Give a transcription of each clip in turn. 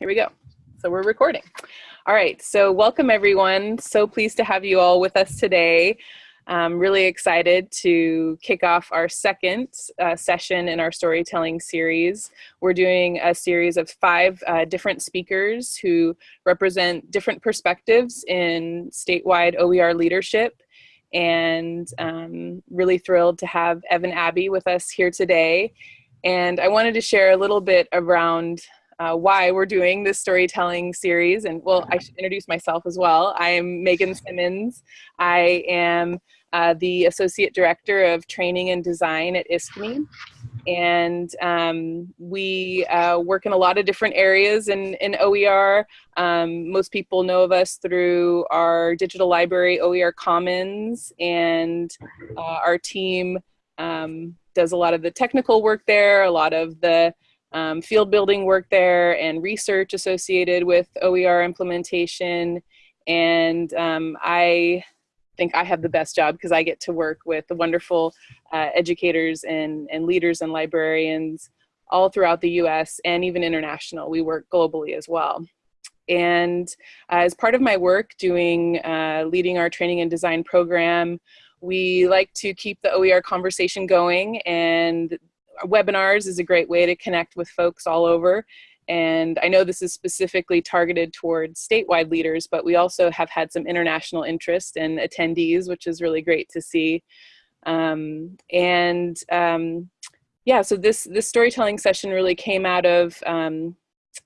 here we go. So we're recording. All right, so welcome everyone. So pleased to have you all with us today. I'm really excited to kick off our second uh, session in our storytelling series. We're doing a series of five uh, different speakers who represent different perspectives in statewide OER leadership and um, really thrilled to have Evan Abbey with us here today. And I wanted to share a little bit around uh, why we're doing this storytelling series. And well, I should introduce myself as well. I am Megan Simmons. I am uh, the Associate Director of Training and Design at ISKME. And um, we uh, work in a lot of different areas in, in OER. Um, most people know of us through our digital library, OER Commons, and uh, our team um, does a lot of the technical work there, a lot of the um, field building work there and research associated with OER implementation. And um, I think I have the best job because I get to work with the wonderful uh, educators and, and leaders and librarians all throughout the US and even international. We work globally as well. And uh, as part of my work doing, uh, leading our training and design program, we like to keep the OER conversation going and webinars is a great way to connect with folks all over. And I know this is specifically targeted towards statewide leaders, but we also have had some international interest and in attendees, which is really great to see. Um, and um, yeah, so this, this storytelling session really came out of um,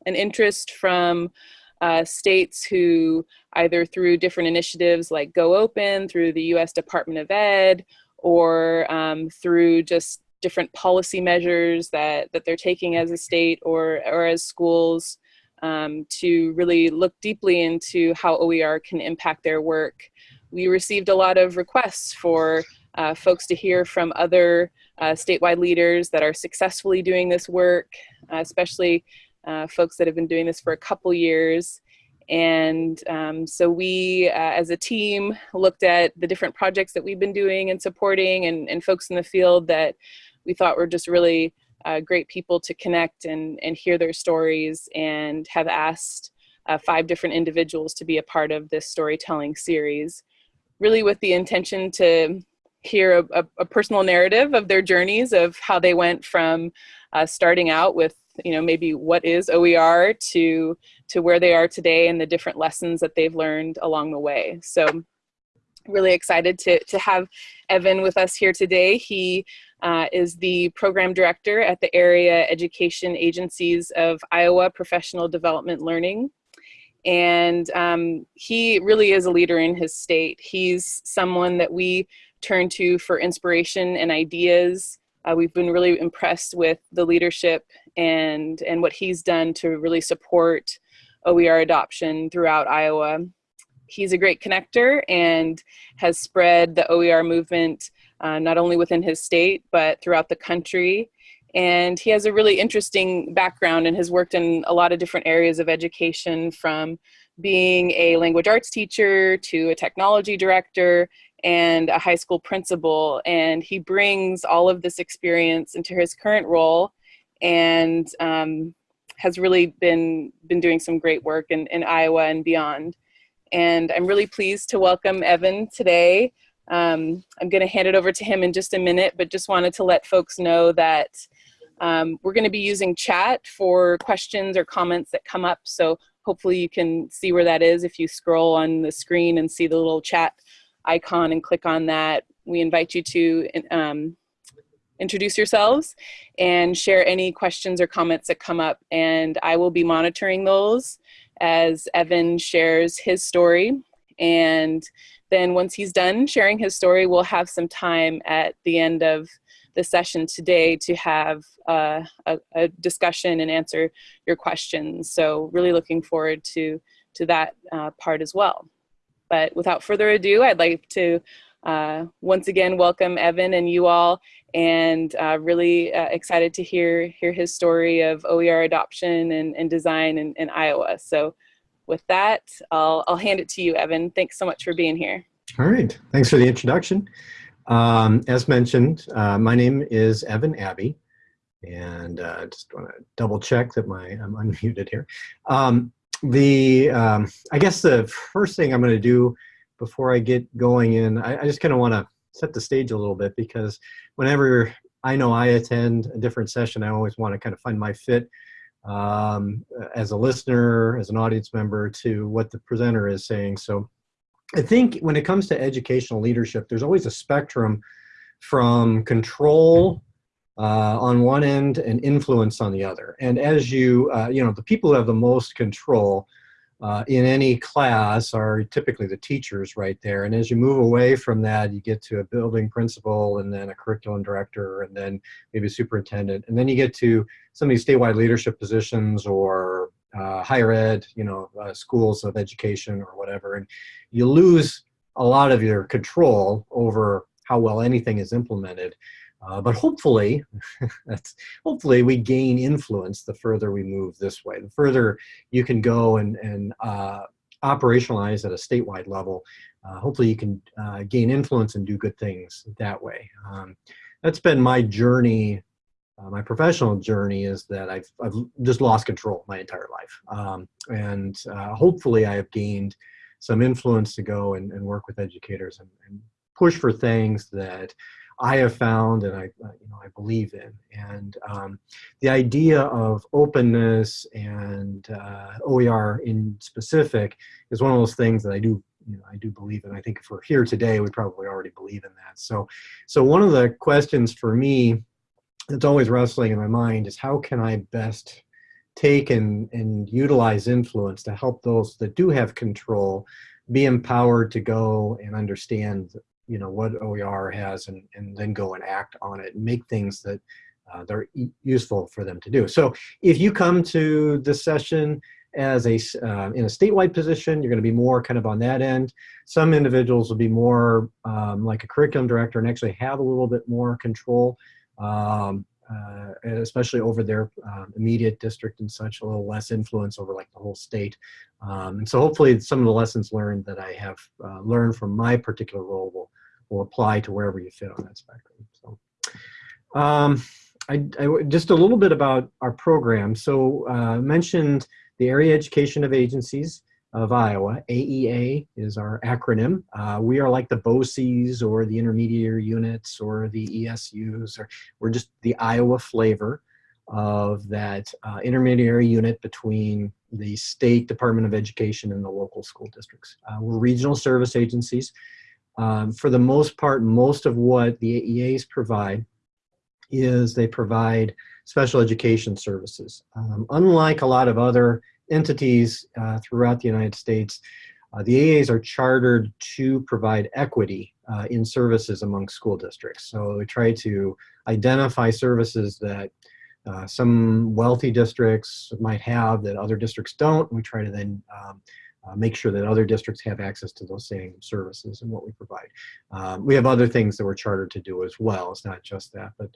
an interest from uh, states who either through different initiatives like Go Open, through the US Department of Ed, or um, through just different policy measures that, that they're taking as a state or, or as schools um, to really look deeply into how OER can impact their work. We received a lot of requests for uh, folks to hear from other uh, statewide leaders that are successfully doing this work, uh, especially uh, folks that have been doing this for a couple years. And um, so we, uh, as a team, looked at the different projects that we've been doing and supporting and, and folks in the field that we thought were just really uh, great people to connect and, and hear their stories and have asked uh, five different individuals to be a part of this storytelling series, really with the intention to hear a, a, a personal narrative of their journeys of how they went from uh, starting out with you know maybe what is OER to to where they are today and the different lessons that they've learned along the way. So really excited to, to have Evan with us here today. He uh, is the program director at the area education agencies of Iowa Professional Development Learning. And um, he really is a leader in his state. He's someone that we turn to for inspiration and ideas. Uh, we've been really impressed with the leadership and, and what he's done to really support OER adoption throughout Iowa. He's a great connector and has spread the OER movement uh, not only within his state, but throughout the country. And he has a really interesting background and has worked in a lot of different areas of education from being a language arts teacher to a technology director and a high school principal. And he brings all of this experience into his current role and um, has really been, been doing some great work in, in Iowa and beyond. And I'm really pleased to welcome Evan today. Um, I'm going to hand it over to him in just a minute, but just wanted to let folks know that um, we're going to be using chat for questions or comments that come up. So hopefully you can see where that is if you scroll on the screen and see the little chat icon and click on that. We invite you to um, introduce yourselves and share any questions or comments that come up and I will be monitoring those as Evan shares his story and then once he's done sharing his story, we'll have some time at the end of the session today to have uh, a, a, discussion and answer your questions. So really looking forward to, to that uh, part as well. But without further ado, I'd like to uh, once again welcome Evan and you all and uh, really uh, excited to hear, hear his story of OER adoption and, and design in, in Iowa. So with that, I'll, I'll hand it to you, Evan. Thanks so much for being here. All right. Thanks for the introduction. Um, as mentioned, uh, my name is Evan Abbey, And uh, just want to double check that my I'm unmuted here. Um, the um, I guess the first thing I'm going to do before I get going in, I, I just kind of want to set the stage a little bit because whenever I know I attend a different session, I always want to kind of find my fit um, as a listener, as an audience member to what the presenter is saying. So I think when it comes to educational leadership, there's always a spectrum from control uh, on one end and influence on the other. And as you, uh, you know, the people who have the most control uh, in any class are typically the teachers right there. And as you move away from that, you get to a building principal and then a curriculum director and then maybe a superintendent. And then you get to some of these statewide leadership positions or uh, higher ed, you know, uh, schools of education or whatever. And you lose a lot of your control over how well anything is implemented. Uh, but hopefully, that's hopefully we gain influence the further we move this way. The further you can go and, and uh, operationalize at a statewide level, uh, hopefully you can uh, gain influence and do good things that way. Um, that's been my journey, uh, my professional journey is that I've, I've just lost control my entire life. Um, and uh, hopefully I have gained some influence to go and, and work with educators and, and push for things that I have found and I, uh, you know, I believe in. And um, the idea of openness and uh, OER in specific is one of those things that I do, you know, I do believe in. I think if we're here today, we probably already believe in that. So, so one of the questions for me that's always wrestling in my mind is how can I best take and, and utilize influence to help those that do have control be empowered to go and understand you know what OER has and, and then go and act on it and make things that uh, they're useful for them to do. So if you come to this session as a uh, in a statewide position, you're going to be more kind of on that end. Some individuals will be more um, like a curriculum director and actually have a little bit more control, um, uh, especially over their um, immediate district and such, a little less influence over like the whole state. Um, and so hopefully some of the lessons learned that I have uh, learned from my particular role will will apply to wherever you fit on that spectrum. So, um, I, I, just a little bit about our program. So uh, mentioned the Area Education of Agencies of Iowa. AEA is our acronym. Uh, we are like the BOCES or the intermediary units or the ESUs, or we're just the Iowa flavor of that uh, intermediary unit between the state Department of Education and the local school districts. Uh, we're regional service agencies. Um, for the most part, most of what the AEAs provide is they provide special education services. Um, unlike a lot of other entities uh, throughout the United States, uh, the AEAs are chartered to provide equity uh, in services among school districts. So we try to identify services that uh, some wealthy districts might have that other districts don't. We try to then um, uh, make sure that other districts have access to those same services and what we provide. Um, we have other things that we're chartered to do as well. It's not just that, but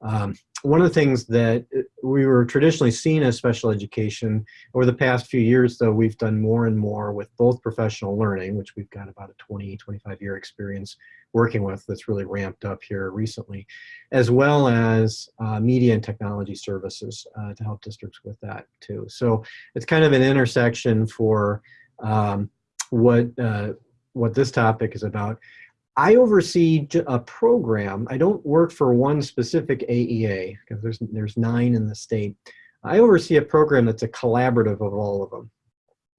um, one of the things that uh, we were traditionally seen as special education over the past few years, though, we've done more and more with both professional learning, which we've got about a 20, 25 year experience working with that's really ramped up here recently, as well as uh, media and technology services uh, to help districts with that too. So it's kind of an intersection for um, what, uh, what this topic is about. I oversee a program. I don't work for one specific AEA because there's, there's nine in the state. I oversee a program that's a collaborative of all of them.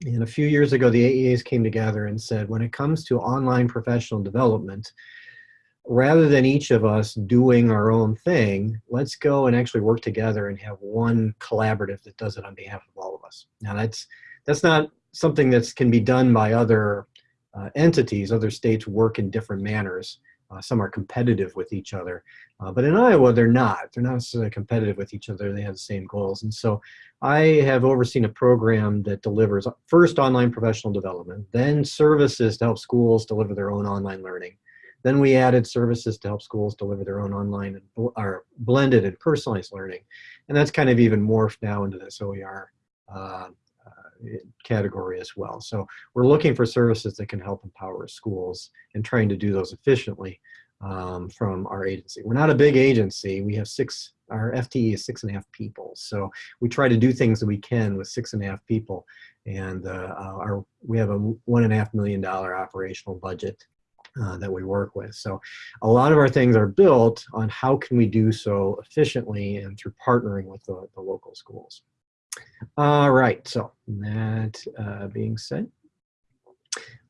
And a few years ago, the AEAs came together and said, when it comes to online professional development, rather than each of us doing our own thing, let's go and actually work together and have one collaborative that does it on behalf of all of us. Now that's, that's not something that can be done by other uh, entities, other states work in different manners. Uh, some are competitive with each other, uh, but in Iowa they're not. They're not necessarily competitive with each other. They have the same goals. And so I have overseen a program that delivers first online professional development, then services to help schools deliver their own online learning. Then we added services to help schools deliver their own online and or blended and personalized learning. And that's kind of even morphed now into this OER uh, category as well. So we're looking for services that can help empower schools and trying to do those efficiently um, from our agency. We're not a big agency. We have six, our FTE is six and a half people. So we try to do things that we can with six and a half people. And uh, our, we have a one and a half million dollar operational budget uh, that we work with. So a lot of our things are built on how can we do so efficiently and through partnering with the, the local schools. All right, so that uh, being said,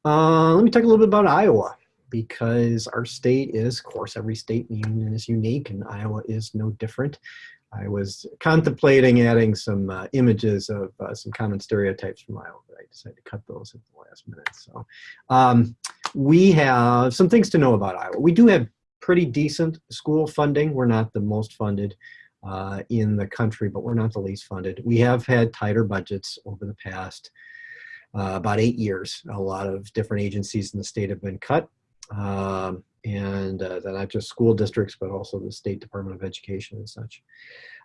uh, let me talk a little bit about Iowa because our state is, of course, every state in the union is unique and Iowa is no different. I was contemplating adding some uh, images of uh, some common stereotypes from Iowa, but I decided to cut those at the last minute. So um, we have some things to know about Iowa. We do have pretty decent school funding. We're not the most funded uh, in the country, but we're not the least funded. We have had tighter budgets over the past uh, about eight years. A lot of different agencies in the state have been cut. Um, and uh, not just school districts, but also the State Department of Education and such.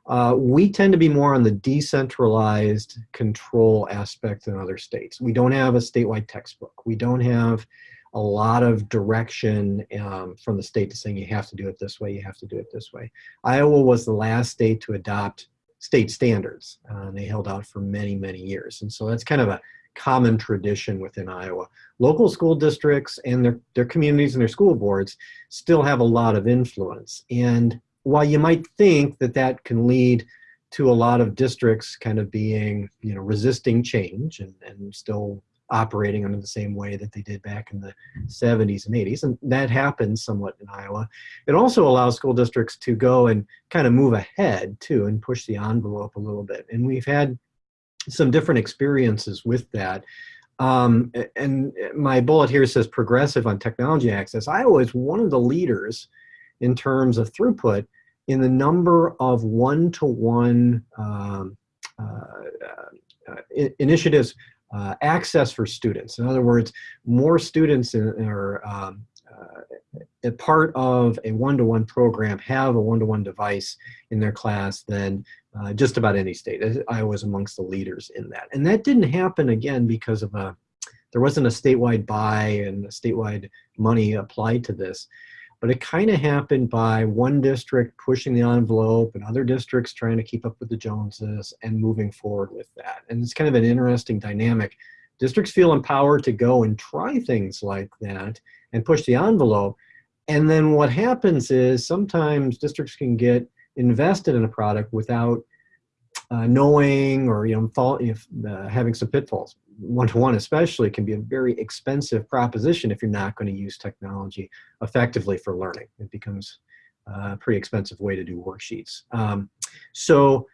Uh, we tend to be more on the decentralized control aspect than other states. We don't have a statewide textbook. We don't have a lot of direction um, from the state to saying you have to do it this way, you have to do it this way. Iowa was the last state to adopt state standards. Uh, they held out for many, many years. And so that's kind of a common tradition within Iowa. Local school districts and their, their communities and their school boards still have a lot of influence. And while you might think that that can lead to a lot of districts kind of being, you know, resisting change and, and still operating under the same way that they did back in the 70s and 80s. And that happens somewhat in Iowa. It also allows school districts to go and kind of move ahead too and push the envelope a little bit. And we've had some different experiences with that. Um, and my bullet here says progressive on technology access. Iowa is one of the leaders in terms of throughput in the number of one-to-one -one, um, uh, uh, initiatives uh, access for students. In other words, more students are um, uh, a part of a one-to-one -one program have a one-to-one -one device in their class than uh, just about any state. I was amongst the leaders in that. And that didn't happen again because of a, there wasn't a statewide buy and statewide money applied to this but it kind of happened by one district pushing the envelope and other districts trying to keep up with the Joneses and moving forward with that. And it's kind of an interesting dynamic. Districts feel empowered to go and try things like that and push the envelope. And then what happens is sometimes districts can get invested in a product without uh, knowing or you know fall, if, uh, having some pitfalls one-to-one -one especially can be a very expensive proposition if you're not going to use technology effectively for learning. It becomes a pretty expensive way to do worksheets. Um, so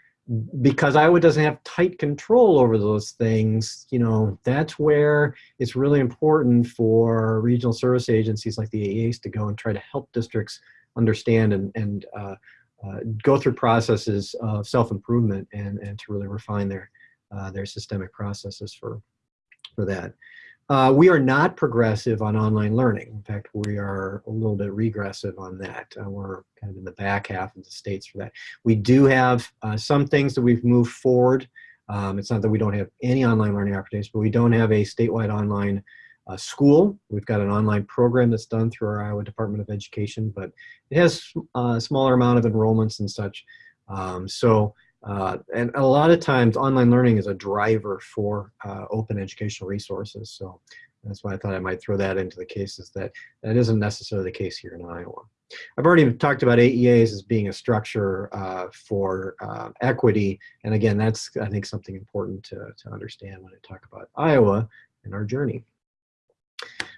because Iowa doesn't have tight control over those things, you know, that's where it's really important for regional service agencies like the AEAs to go and try to help districts understand and, and uh, uh, go through processes of self-improvement and, and to really refine their, uh, their systemic processes for, for that. Uh, we are not progressive on online learning. In fact, we are a little bit regressive on that. Uh, we're kind of in the back half of the states for that. We do have uh, some things that we've moved forward. Um, it's not that we don't have any online learning opportunities, but we don't have a statewide online uh, school. We've got an online program that's done through our Iowa Department of Education, but it has a smaller amount of enrollments and such. Um, so uh, and a lot of times online learning is a driver for uh, open educational resources. So that's why I thought I might throw that into the cases that that isn't necessarily the case here in Iowa. I've already talked about AEAs as being a structure uh, for uh, equity. And again, that's, I think, something important to, to understand when I talk about Iowa and our journey.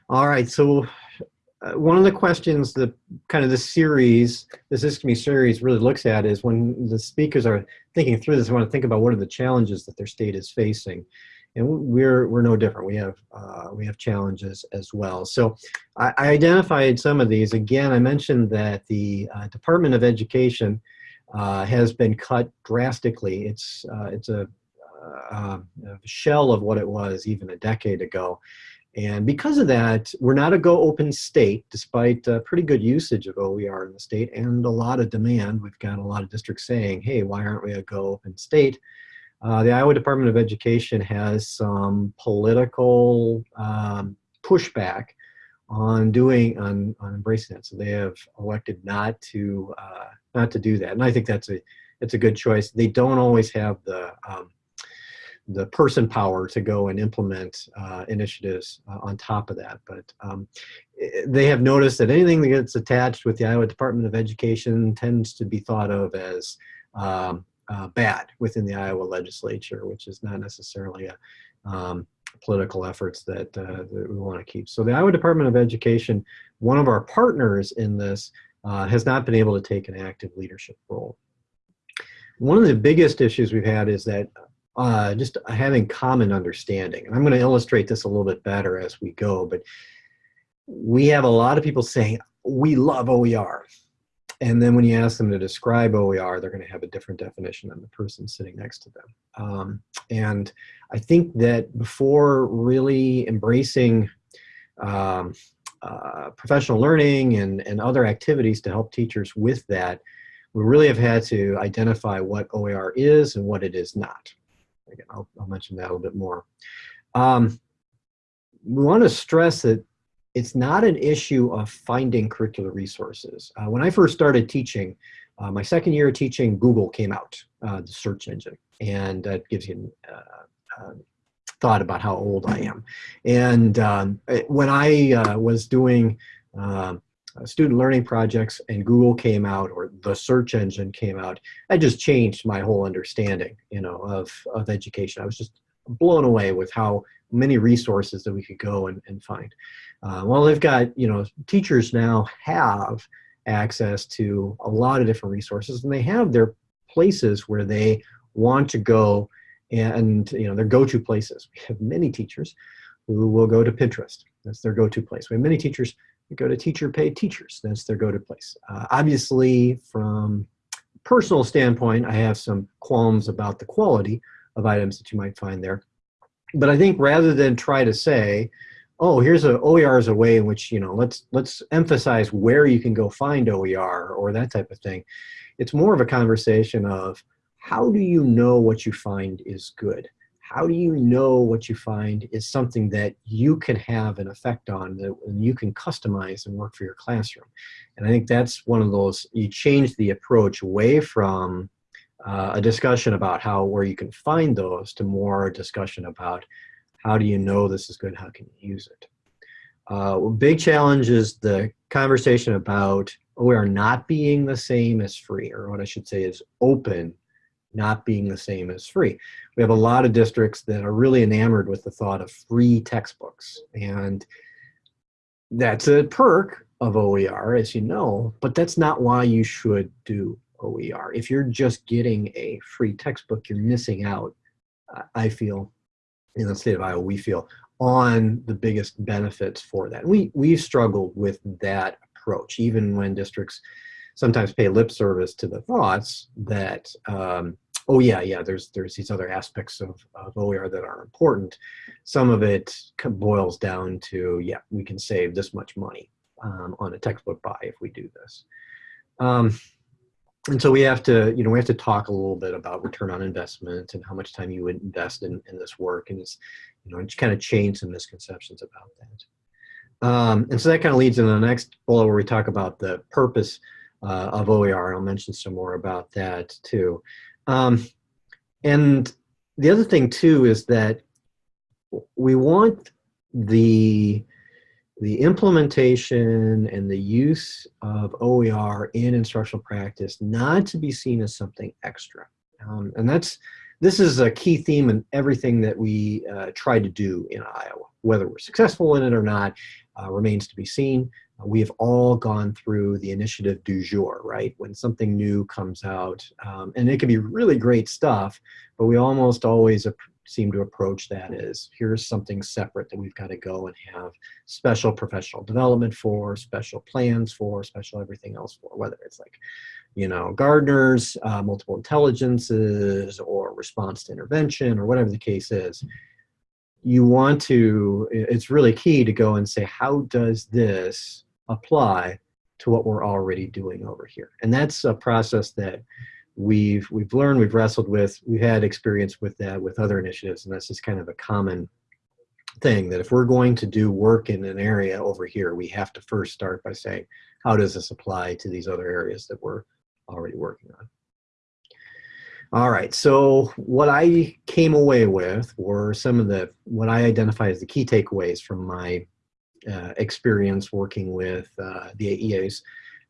All right, so uh, one of the questions that kind of the series, this ISKME series really looks at is when the speakers are thinking through this, I want to think about what are the challenges that their state is facing. And we're, we're no different. We have, uh, we have challenges as well. So I, I, identified some of these. Again, I mentioned that the uh, Department of Education uh, has been cut drastically. It's, uh, it's a, uh, a shell of what it was even a decade ago. And because of that, we're not a go open state, despite uh, pretty good usage of OER in the state and a lot of demand. We've got a lot of districts saying, hey, why aren't we a go open state? Uh, the Iowa Department of Education has some political um, pushback on doing on, on embracing that. So they have elected not to uh, not to do that, and I think that's a it's a good choice. They don't always have the um, the person power to go and implement uh, initiatives uh, on top of that, but um, they have noticed that anything that gets attached with the Iowa Department of Education tends to be thought of as um, uh, bad within the Iowa legislature, which is not necessarily a um, political efforts that, uh, that we want to keep. So the Iowa Department of Education, one of our partners in this, uh, has not been able to take an active leadership role. One of the biggest issues we've had is that uh, just having common understanding. And I'm going to illustrate this a little bit better as we go, but we have a lot of people saying, we love OER. And then when you ask them to describe OER, they're going to have a different definition than the person sitting next to them. Um, and I think that before really embracing um, uh, professional learning and, and other activities to help teachers with that, we really have had to identify what OER is and what it is not. Again, I'll, I'll mention that a little bit more. Um, we want to stress that it's not an issue of finding curricular resources. Uh, when I first started teaching, uh, my second year of teaching, Google came out, uh, the search engine, and that gives you uh, uh, thought about how old I am. And um, when I uh, was doing um, student learning projects and Google came out or the search engine came out, I just changed my whole understanding, you know, of, of education. I was just blown away with how many resources that we could go and, and find. Uh, well, they've got, you know, teachers now have access to a lot of different resources and they have their places where they want to go and, you know, their go-to places. We have many teachers who will go to Pinterest. That's their go-to place. We have many teachers go to teacher paid teachers. That's their go-to place. Uh, obviously, from personal standpoint, I have some qualms about the quality of items that you might find there. But I think rather than try to say, oh, here's a OER is a way in which, you know, let's, let's emphasize where you can go find OER or that type of thing. It's more of a conversation of how do you know what you find is good? How do you know what you find is something that you can have an effect on that you can customize and work for your classroom? And I think that's one of those, you change the approach away from uh, a discussion about how where you can find those to more discussion about how do you know this is good? How can you use it? Uh, big challenge is the conversation about OER not being the same as free, or what I should say is open not being the same as free. We have a lot of districts that are really enamored with the thought of free textbooks. And that's a perk of OER, as you know, but that's not why you should do OER. If you're just getting a free textbook, you're missing out, I feel, in the state of Iowa, we feel, on the biggest benefits for that. We, we've struggled with that approach, even when districts sometimes pay lip service to the thoughts that, um, oh yeah, yeah, there's, there's these other aspects of, of OER that are important. Some of it boils down to, yeah, we can save this much money um, on a textbook buy if we do this. Um, and so we have to, you know, we have to talk a little bit about return on investment and how much time you would invest in, in this work. And it's, you know, just kind of change some misconceptions about that. Um, and so that kind of leads into the next bullet where we talk about the purpose uh, of OER. I'll mention some more about that too. Um, and the other thing too is that we want the the implementation and the use of OER in instructional practice not to be seen as something extra. Um, and that's this is a key theme in everything that we uh, try to do in Iowa. Whether we're successful in it or not uh, remains to be seen. We have all gone through the initiative du jour, right? When something new comes out, um, and it can be really great stuff, but we almost always seem to approach that as here's something separate that we've got to go and have special professional development for, special plans for, special everything else for, whether it's like, you know, Gardner's, uh, multiple intelligences, or response to intervention, or whatever the case is. You want to, it's really key to go and say, how does this apply to what we're already doing over here? And that's a process that we've we've learned, we've wrestled with, we've had experience with that with other initiatives, and that's just kind of a common thing that if we're going to do work in an area over here, we have to first start by saying, how does this apply to these other areas that we're already working on? All right, so what I came away with were some of the, what I identify as the key takeaways from my uh, experience working with uh, the AEAs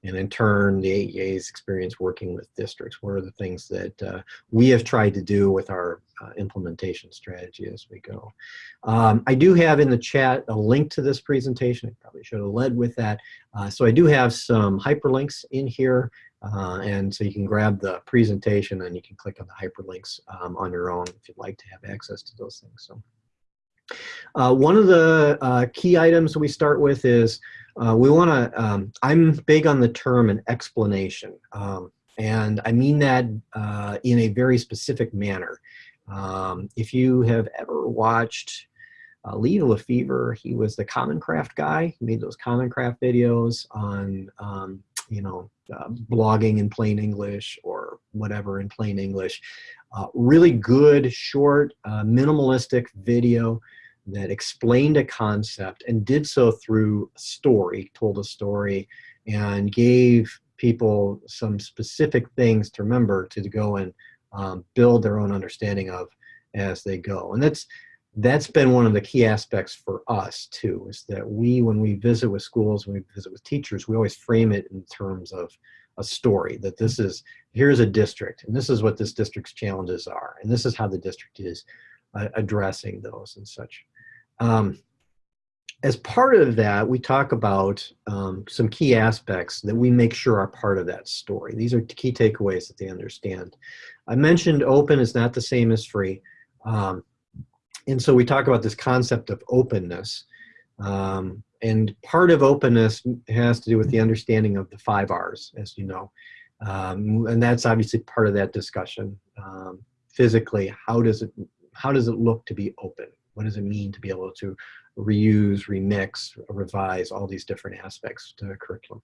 and in turn the AEA's experience working with districts. What are the things that uh, we have tried to do with our uh, implementation strategy as we go. Um, I do have in the chat a link to this presentation. I probably should have led with that. Uh, so I do have some hyperlinks in here. Uh, and so you can grab the presentation and you can click on the hyperlinks um, on your own if you'd like to have access to those things. So. Uh, one of the uh, key items we start with is uh, we want to, um, I'm big on the term an explanation. Um, and I mean that uh, in a very specific manner. Um, if you have ever watched uh, Lee LeFever, he was the Common Craft guy. He made those Common Craft videos on, um, you know, uh, blogging in plain English whatever in plain English. Uh, really good, short, uh, minimalistic video that explained a concept and did so through a story, told a story, and gave people some specific things to remember to go and um, build their own understanding of as they go. And that's that's been one of the key aspects for us too, is that we, when we visit with schools, when we visit with teachers, we always frame it in terms of a story, that this is, here's a district, and this is what this district's challenges are, and this is how the district is uh, addressing those and such. Um, as part of that, we talk about um, some key aspects that we make sure are part of that story. These are key takeaways that they understand. I mentioned open is not the same as free. Um, and so we talk about this concept of openness. Um, and part of openness has to do with the understanding of the five R's, as you know. Um, and that's obviously part of that discussion. Um, physically, how does it how does it look to be open? What does it mean to be able to reuse, remix, revise all these different aspects to the curriculum?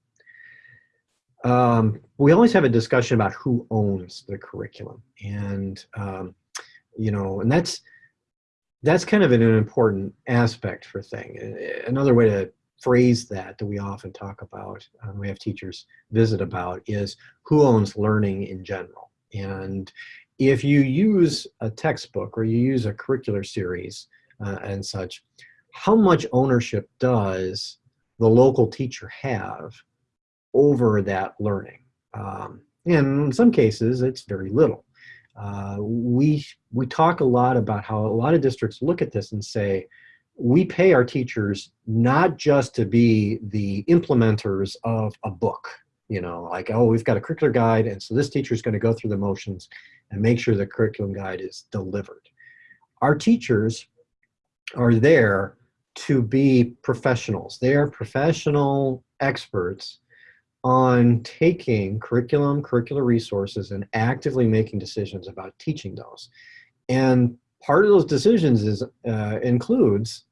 Um, we always have a discussion about who owns the curriculum, and um, you know, and that's that's kind of an, an important aspect for thing. Another way to phrase that that we often talk about, um, we have teachers visit about, is who owns learning in general. And if you use a textbook or you use a curricular series, uh, and such, how much ownership does the local teacher have over that learning? Um, in some cases, it's very little. Uh, we, we talk a lot about how a lot of districts look at this and say, we pay our teachers not just to be the implementers of a book, you know, like, oh, we've got a curricular guide, and so this teacher is going to go through the motions and make sure the curriculum guide is delivered. Our teachers are there to be professionals. They are professional experts on taking curriculum, curricular resources, and actively making decisions about teaching those. And part of those decisions is uh, includes,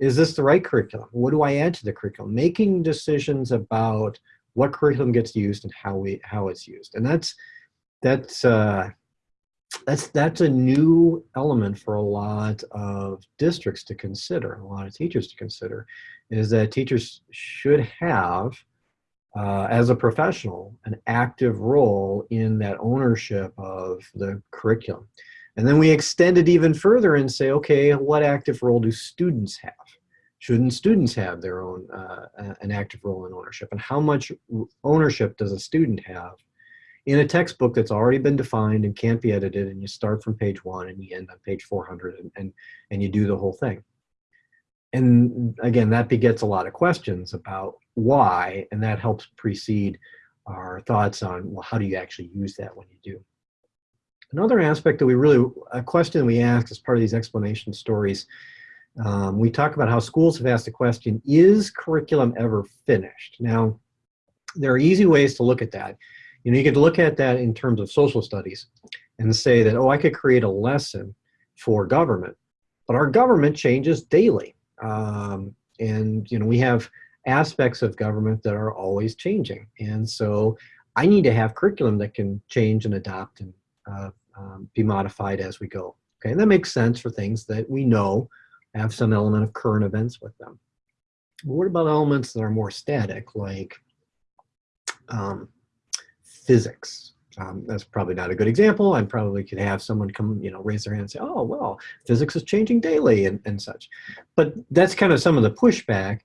is this the right curriculum? What do I add to the curriculum? Making decisions about what curriculum gets used and how we how it's used. And that's that's uh, that's that's a new element for a lot of districts to consider, a lot of teachers to consider, is that teachers should have, uh, as a professional, an active role in that ownership of the curriculum. And then we extend it even further and say, okay, what active role do students have? Shouldn't students have their own, uh, an active role in ownership? And how much ownership does a student have in a textbook that's already been defined and can't be edited and you start from page one and you end on page 400 and, and, and you do the whole thing. And again, that begets a lot of questions about why, and that helps precede our thoughts on, well, how do you actually use that when you do? Another aspect that we really, a question we ask as part of these explanation stories, um, we talk about how schools have asked the question, is curriculum ever finished? Now, there are easy ways to look at that. You know, you could look at that in terms of social studies and say that, oh, I could create a lesson for government, but our government changes daily. Um, and, you know, we have aspects of government that are always changing. And so I need to have curriculum that can change and adapt and uh, um, be modified as we go. Okay, and that makes sense for things that we know have some element of current events with them. But what about elements that are more static, like um, physics? Um, that's probably not a good example. I probably could have someone come, you know, raise their hand and say, oh, well, physics is changing daily and, and such. But that's kind of some of the pushback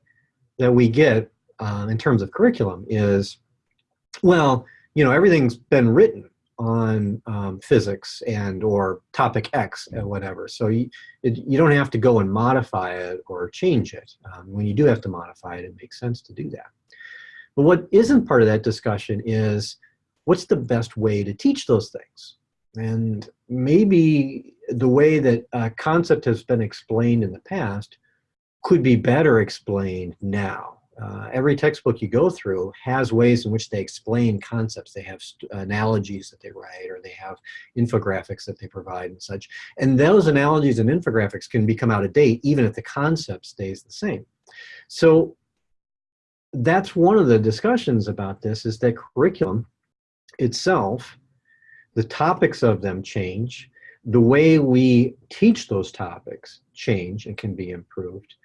that we get uh, in terms of curriculum is, well, you know, everything's been written on um, physics and or topic X or whatever. So you, it, you don't have to go and modify it or change it. Um, when you do have to modify it, it makes sense to do that. But what isn't part of that discussion is what's the best way to teach those things? And maybe the way that a concept has been explained in the past could be better explained now uh, every textbook you go through has ways in which they explain concepts. They have analogies that they write or they have infographics that they provide and such. And those analogies and infographics can become out of date even if the concept stays the same. So that's one of the discussions about this is that curriculum itself, the topics of them change, the way we teach those topics change and can be improved.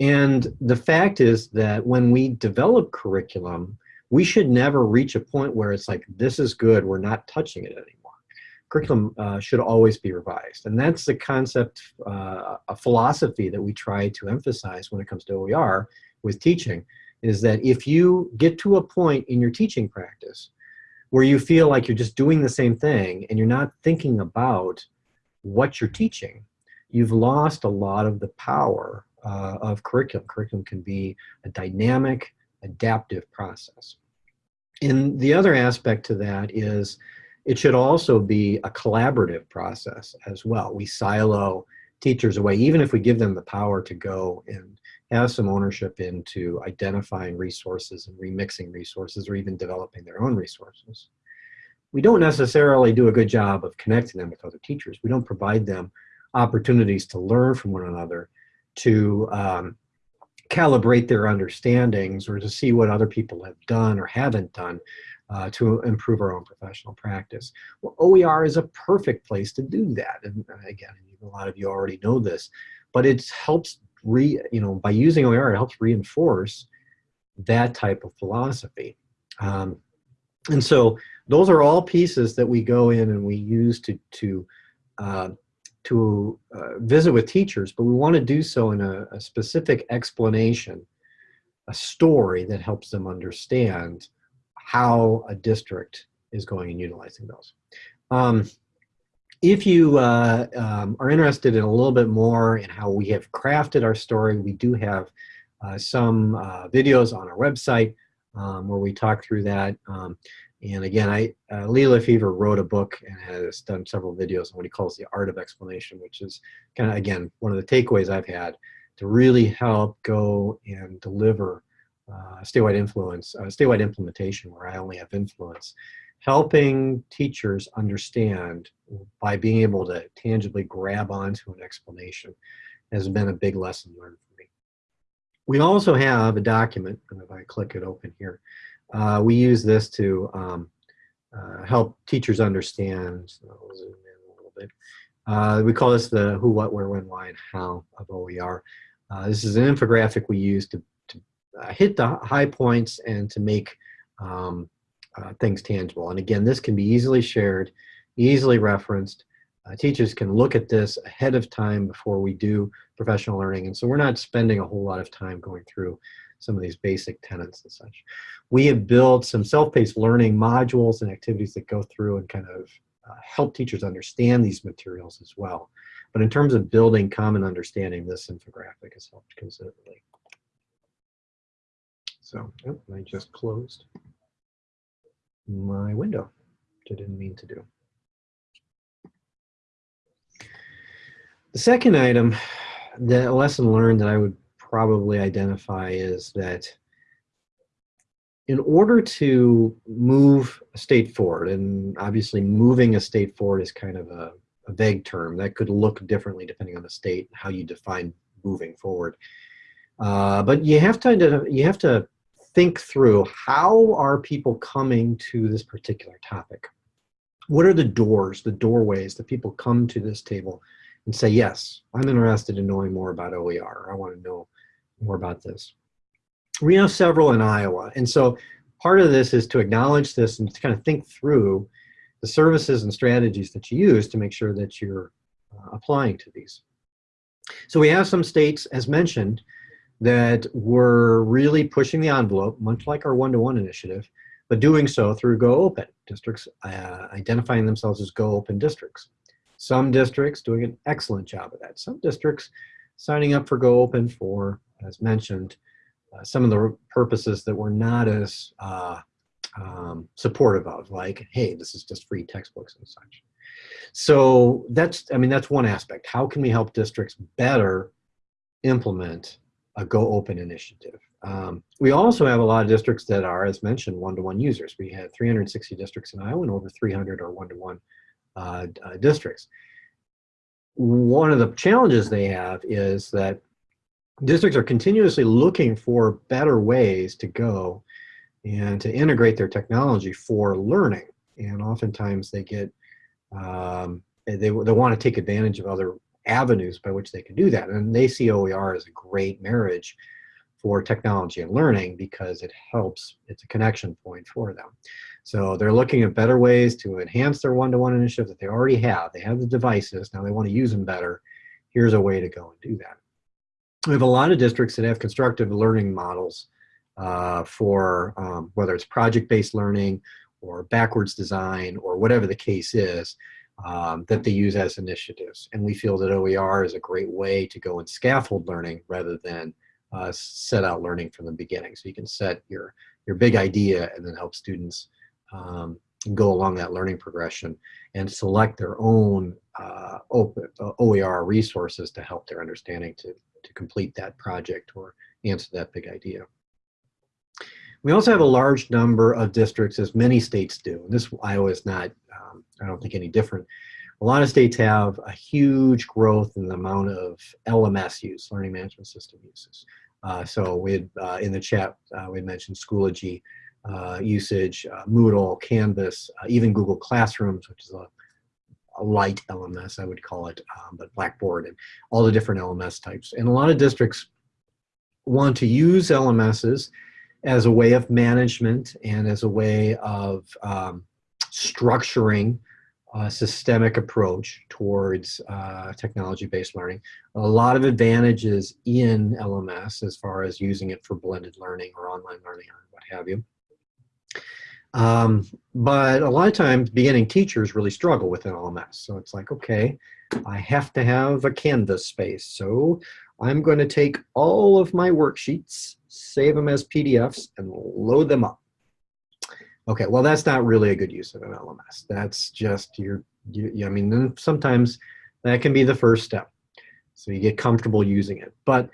And the fact is that when we develop curriculum, we should never reach a point where it's like, this is good, we're not touching it anymore. Curriculum uh, should always be revised. And that's the concept, uh, a philosophy that we try to emphasize when it comes to OER with teaching, is that if you get to a point in your teaching practice where you feel like you're just doing the same thing and you're not thinking about what you're teaching, you've lost a lot of the power uh, of curriculum. Curriculum can be a dynamic, adaptive process. And the other aspect to that is it should also be a collaborative process as well. We silo teachers away, even if we give them the power to go and have some ownership into identifying resources and remixing resources or even developing their own resources. We don't necessarily do a good job of connecting them with other teachers. We don't provide them opportunities to learn from one another to um, calibrate their understandings or to see what other people have done or haven't done uh, to improve our own professional practice. Well, OER is a perfect place to do that. And uh, again, a lot of you already know this, but it helps re, you know, by using OER, it helps reinforce that type of philosophy. Um, and so those are all pieces that we go in and we use to, to uh, to uh, visit with teachers, but we want to do so in a, a, specific explanation, a story that helps them understand how a district is going and utilizing those. Um, if you uh, um, are interested in a little bit more in how we have crafted our story, we do have uh, some uh, videos on our website um, where we talk through that. Um, and again, I uh, LeFever wrote a book and has done several videos on what he calls the art of explanation, which is kind of, again, one of the takeaways I've had to really help go and deliver uh, statewide influence, uh, statewide implementation where I only have influence, helping teachers understand by being able to tangibly grab onto an explanation has been a big lesson learned for me. We also have a document, and if I click it open here, uh, we use this to um, uh, help teachers understand. So I'll zoom in a little bit. Uh, we call this the who, what, where, when, why, and how of OER. Uh, this is an infographic we use to, to uh, hit the high points and to make um, uh, things tangible. And again, this can be easily shared, easily referenced. teachers can look at this ahead of time before we do professional learning. And so we're not spending a whole lot of time going through some of these basic tenets and such. We have built some self-paced learning modules and activities that go through and kind of uh, help teachers understand these materials as well. But in terms of building common understanding, this infographic has helped considerably. So, oh, I just closed my window, which I didn't mean to do. The second item, the lesson learned that I would probably identify is that in order to move a state forward, and obviously moving a state forward is kind of a, a vague term that could look differently depending on the state, how you define moving forward. Uh, but you have to you have to think through how are people coming to this particular topic. What are the doors, the doorways that people come to this table and say, yes, I'm interested in knowing more about OER. I want to know more about this. We have several in Iowa. And so part of this is to acknowledge this and to kind of think through the services and strategies that you use to make sure that you're uh, applying to these. So we have some states, as mentioned, that were really pushing the envelope, much like our one-to-one -one initiative, but doing so through Go Open, districts uh, identifying themselves as Go Open districts. Some districts doing an excellent job of that. Some districts signing up for Go Open for, as mentioned, uh, some of the purposes that were not as uh, um, supportive of, like, hey, this is just free textbooks and such. So that's, I mean, that's one aspect. How can we help districts better implement a Go Open initiative? Um, we also have a lot of districts that are, as mentioned, one-to-one -one users. We have 360 districts in Iowa and over 300 are one-to-one -one, uh, uh, districts. One of the challenges they have is that districts are continuously looking for better ways to go and to integrate their technology for learning. And oftentimes they get, um, they, they want to take advantage of other avenues by which they can do that. And they see OER as a great marriage for technology and learning because it helps, it's a connection point for them. So they're looking at better ways to enhance their one-to-one -one initiative that they already have. They have the devices, now they want to use them better. Here's a way to go and do that. We have a lot of districts that have constructive learning models uh, for um, whether it's project-based learning or backwards design or whatever the case is um, that they use as initiatives. And we feel that OER is a great way to go and scaffold learning rather than uh, set out learning from the beginning. So you can set your, your big idea and then help students um, go along that learning progression and select their own uh, open, uh, OER resources to help their understanding to, to complete that project or answer that big idea. We also have a large number of districts, as many states do. This Iowa is not, um, I don't think, any different. A lot of states have a huge growth in the amount of LMS use, learning management system uses. Uh, so we had, uh, in the chat, uh, we mentioned Schoology uh, usage, uh, Moodle, Canvas, uh, even Google Classrooms, which is a, a light LMS, I would call it, um, but Blackboard and all the different LMS types. And a lot of districts want to use LMSs as a way of management and as a way of um, structuring a systemic approach towards uh, technology-based learning. A lot of advantages in LMS as far as using it for blended learning or online learning or what have you. Um, but a lot of times beginning teachers really struggle with an LMS. So it's like, okay, I have to have a Canvas space. So I'm going to take all of my worksheets, save them as PDFs, and load them up. Okay, well, that's not really a good use of an LMS. That's just your, you, I mean, sometimes that can be the first step. So you get comfortable using it. But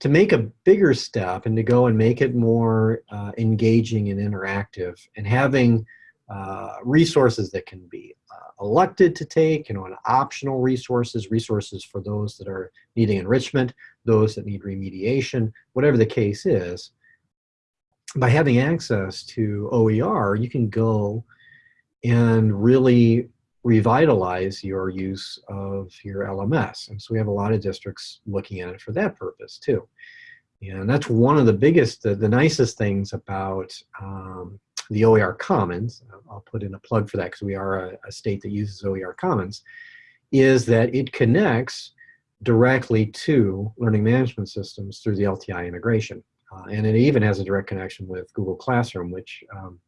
to make a bigger step and to go and make it more uh, engaging and interactive and having uh, resources that can be elected to take, you know, optional resources, resources for those that are needing enrichment, those that need remediation, whatever the case is. By having access to OER, you can go and really revitalize your use of your LMS. And so we have a lot of districts looking at it for that purpose too. And that's one of the biggest, the, the nicest things about um, the OER Commons, I'll put in a plug for that because we are a, a, state that uses OER Commons, is that it connects directly to learning management systems through the LTI integration. Uh, and it even has a direct connection with Google Classroom, which um,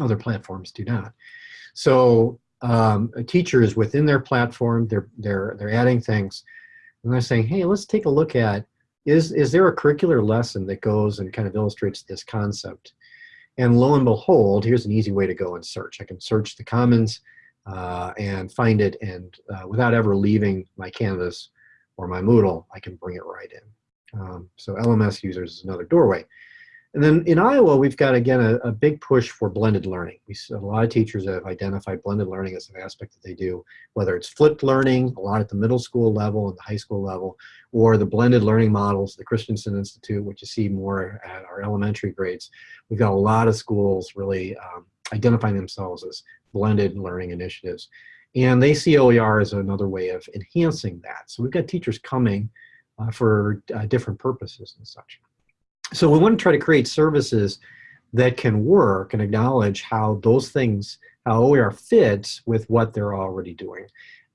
other platforms do not. So um, teachers within their platform, they're, they're, they're adding things, and they're saying, hey, let's take a look at, is, is there a curricular lesson that goes and kind of illustrates this concept? And lo and behold, here's an easy way to go and search. I can search the Commons uh, and find it, and uh, without ever leaving my Canvas or my Moodle, I can bring it right in. Um, so LMS users is another doorway. And then in Iowa, we've got, again, a, a, big push for blended learning. We see a lot of teachers have identified blended learning as an aspect that they do, whether it's flipped learning, a lot at the middle school level and the high school level, or the blended learning models, the Christensen Institute, which you see more at our elementary grades. We've got a lot of schools really um, identifying themselves as blended learning initiatives. And they see OER as another way of enhancing that. So we've got teachers coming uh, for uh, different purposes and such. So we want to try to create services that can work and acknowledge how those things, how OER fits with what they're already doing.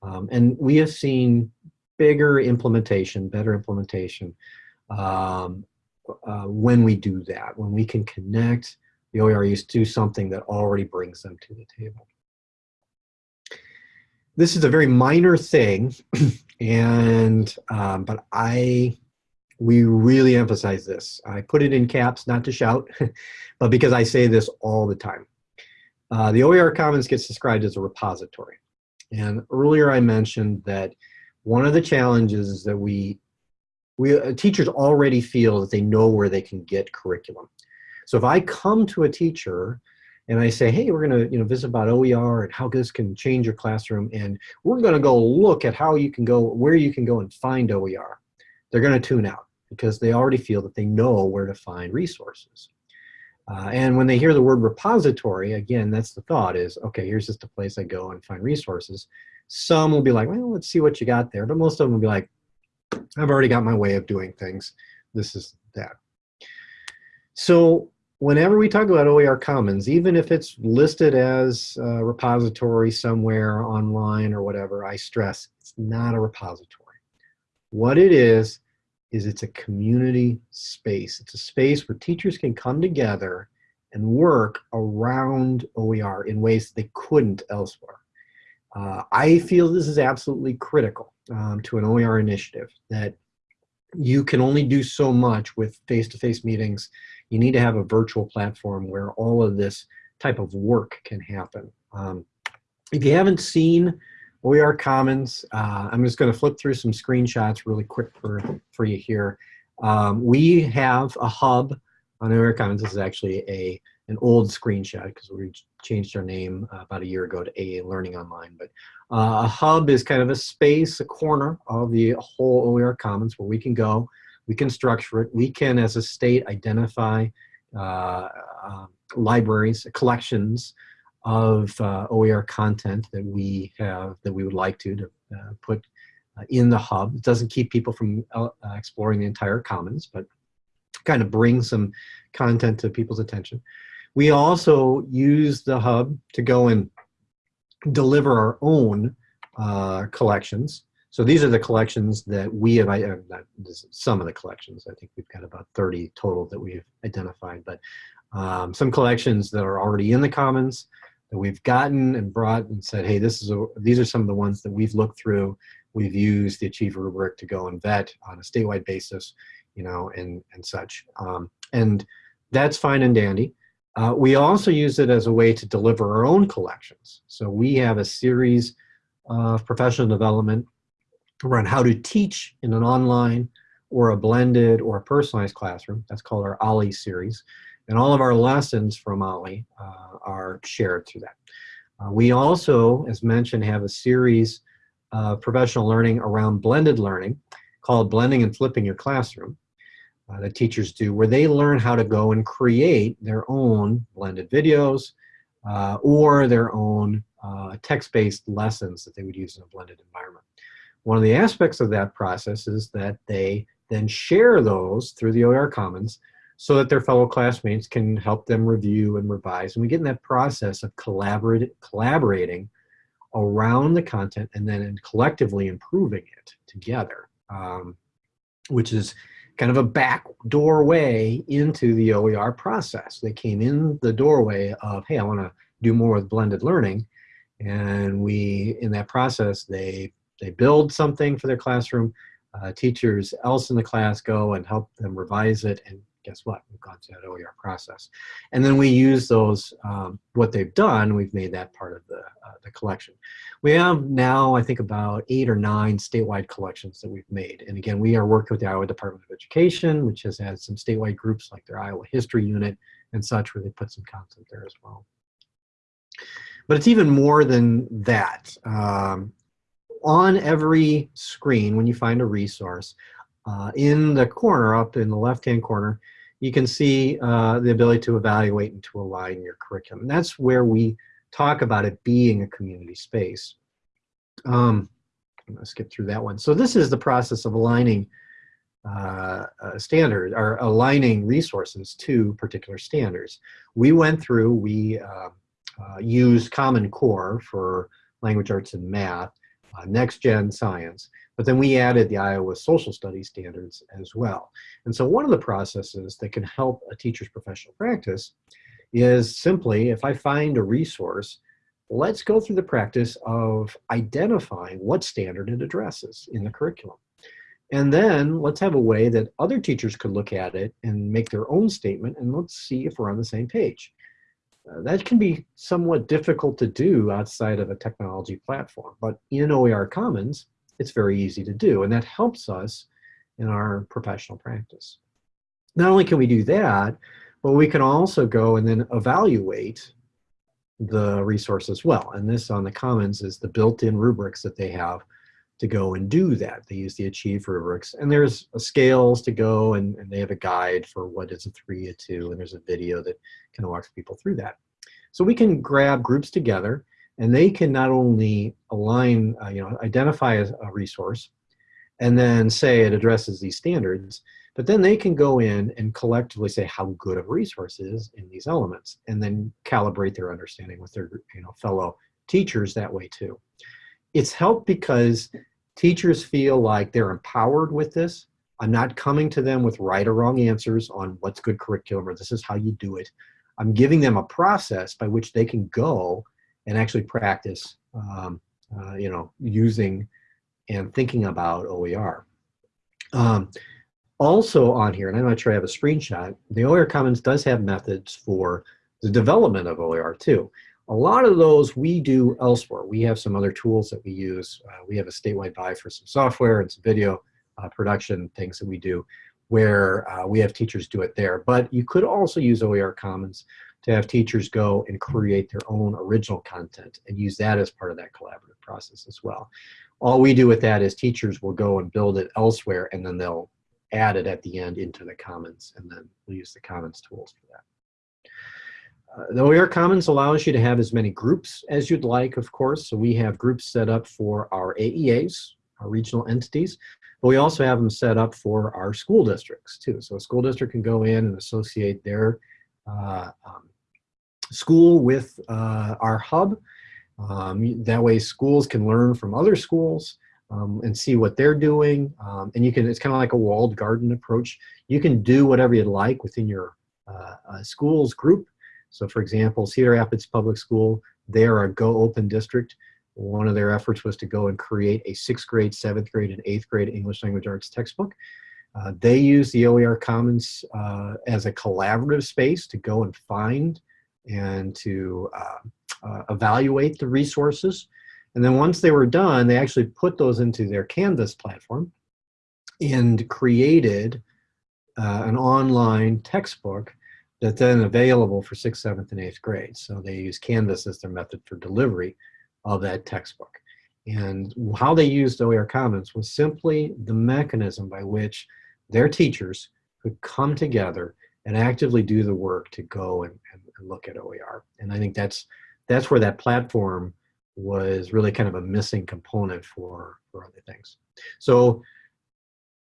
Um, and we have seen bigger implementation, better implementation um, uh, when we do that, when we can connect the OERUs to something that already brings them to the table. This is a very minor thing, and um, but I we really emphasize this. I put it in caps, not to shout, but because I say this all the time. Uh, the OER Commons gets described as a repository. And earlier I mentioned that one of the challenges is that we, we uh, teachers already feel that they know where they can get curriculum. So if I come to a teacher and I say, hey, we're gonna you know, visit about OER and how this can change your classroom, and we're gonna go look at how you can go, where you can go and find OER, they're gonna tune out because they already feel that they know where to find resources. Uh, and when they hear the word repository, again, that's the thought is, okay, here's just a place I go and find resources. Some will be like, well, let's see what you got there. But most of them will be like, I've already got my way of doing things. This is that. So whenever we talk about OER Commons, even if it's listed as a repository somewhere online or whatever, I stress it's not a repository. What it is, is it's a community space. It's a space where teachers can come together and work around OER in ways they couldn't elsewhere. Uh, I feel this is absolutely critical um, to an OER initiative, that you can only do so much with face-to-face -face meetings. You need to have a virtual platform where all of this type of work can happen. Um, if you haven't seen OER Commons. Uh, I'm just going to flip through some screenshots really quick for, for you here. Um, we have a hub on OER Commons. This is actually a an old screenshot because we changed our name uh, about a year ago to AEA Learning Online. But uh, a hub is kind of a space, a corner of the whole OER Commons where we can go, we can structure it, we can, as a state, identify uh, uh libraries, collections, of uh, OER content that we have that we would like to, to uh, put uh, in the hub. It doesn't keep people from uh, exploring the entire commons, but kind of bring some content to people's attention. We also use the hub to go and deliver our own uh, collections. So these are the collections that we have, uh, some of the collections, I think we've got about 30 total that we've identified, but um, some collections that are already in the commons, that we've gotten and brought and said, hey, this is a, these are some of the ones that we've looked through. We've used the Achieve rubric to go and vet on a statewide basis, you know, and, and such. Um, and that's fine and dandy. Uh, we also use it as a way to deliver our own collections. So we have a series of professional development around how to teach in an online or a blended or a personalized classroom. That's called our OLLI series. And all of our lessons from OLLI uh, are shared through that. Uh, we also, as mentioned, have a series of professional learning around blended learning called Blending and Flipping Your Classroom uh, that teachers do, where they learn how to go and create their own blended videos uh, or their own uh, text-based lessons that they would use in a blended environment. One of the aspects of that process is that they then share those through the OER Commons so that their fellow classmates can help them review and revise. And we get in that process of collaborate, collaborating around the content and then collectively improving it together, um, which is kind of a back doorway into the OER process. They came in the doorway of, hey, I want to do more with blended learning. And we, in that process, they, they build something for their classroom. Uh, teachers else in the class go and help them revise it and guess what? We've gone to that OER process. And then we use those, um, what they've done, we've made that part of the, uh, the collection. We have now, I think, about eight or nine statewide collections that we've made. And again, we are working with the Iowa Department of Education, which has had some statewide groups like their Iowa History Unit and such, where they put some content there as well. But it's even more than that. Um, on every screen, when you find a resource, uh, in the corner, up in the left-hand corner, you can see uh, the ability to evaluate and to align your curriculum. And that's where we talk about it being a community space. Um, I'm to skip through that one. So this is the process of aligning uh, uh, standard or aligning resources to particular standards. We went through, we uh, uh used Common Core for language arts and math, uh, next gen science, but then we added the Iowa social studies standards as well. And so one of the processes that can help a teacher's professional practice is simply if I find a resource, let's go through the practice of identifying what standard it addresses in the curriculum. And then let's have a way that other teachers could look at it and make their own statement and let's see if we're on the same page. Uh, that can be somewhat difficult to do outside of a technology platform, but in OER Commons, it's very easy to do, and that helps us in our professional practice. Not only can we do that, but we can also go and then evaluate the resource as well. And this on the Commons is the built-in rubrics that they have to go and do that. They use the Achieve rubrics. And there's scales to go, and, and, they have a guide for what is a three, a two, and there's a video that kind of walks people through that. So we can grab groups together, and they can not only align, uh, you know, identify a, a resource, and then say it addresses these standards, but then they can go in and collectively say how good of a resource is in these elements, and then calibrate their understanding with their you know, fellow teachers that way too. It's helped because teachers feel like they're empowered with this. I'm not coming to them with right or wrong answers on what's good curriculum or this is how you do it. I'm giving them a process by which they can go and actually practice, um, uh, you know, using and thinking about OER. Um, also on here, and I'm not sure I have a screenshot, the OER Commons does have methods for the development of OER too. A lot of those we do elsewhere. We have some other tools that we use. Uh, we have a statewide buy for some software and some video uh, production things that we do where uh, we have teachers do it there. But you could also use OER Commons to have teachers go and create their own original content and use that as part of that collaborative process as well. All we do with that is teachers will go and build it elsewhere and then they'll add it at the end into the Commons, and then we'll use the Commons tools for that. Uh, the OER Commons allows you to have as many groups as you'd like, of course. So we have groups set up for our AEAs, our regional entities, but we also have them set up for our school districts too. So a school district can go in and associate their uh, um, school with uh, our hub. Um, that way schools can learn from other schools um, and see what they're doing. Um, and you can, it's kind of like a walled garden approach. You can do whatever you'd like within your uh, uh, school's group. So for example, Cedar Rapids Public School, they're a Go Open district. One of their efforts was to go and create a sixth grade, seventh grade, and eighth grade English language arts textbook. Uh, they use the OER Commons uh, as a collaborative space to go and find and to uh, uh, evaluate the resources and then once they were done, they actually put those into their Canvas platform and created uh, an online textbook that's then available for sixth, seventh, and eighth grade. So they use Canvas as their method for delivery of that textbook. And how they used OER Commons was simply the mechanism by which their teachers could come together and actively do the work to go and, and, look at OER. And I think that's that's where that platform was really kind of a missing component for, for other things. So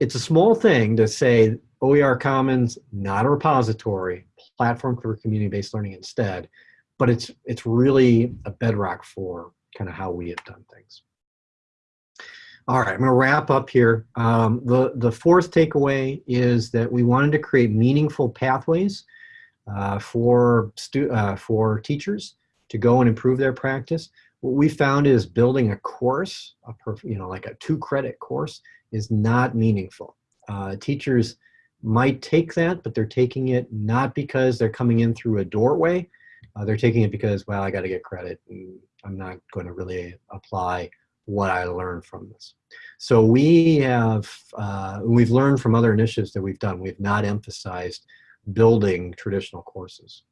it's a small thing to say OER Commons, not a repository, platform for community-based learning instead, but it's, it's really a bedrock for kind of how we have done things. All right, I'm to wrap up here. Um, the, the fourth takeaway is that we wanted to create meaningful pathways uh, for, uh, for teachers to go and improve their practice what we found is building a course, a you know, like a two credit course is not meaningful. Uh, teachers might take that, but they're taking it not because they're coming in through a doorway. Uh, they're taking it because, well, I got to get credit and I'm not going to really apply what I learned from this. So we have, uh, we've learned from other initiatives that we've done, we've not emphasized building traditional courses.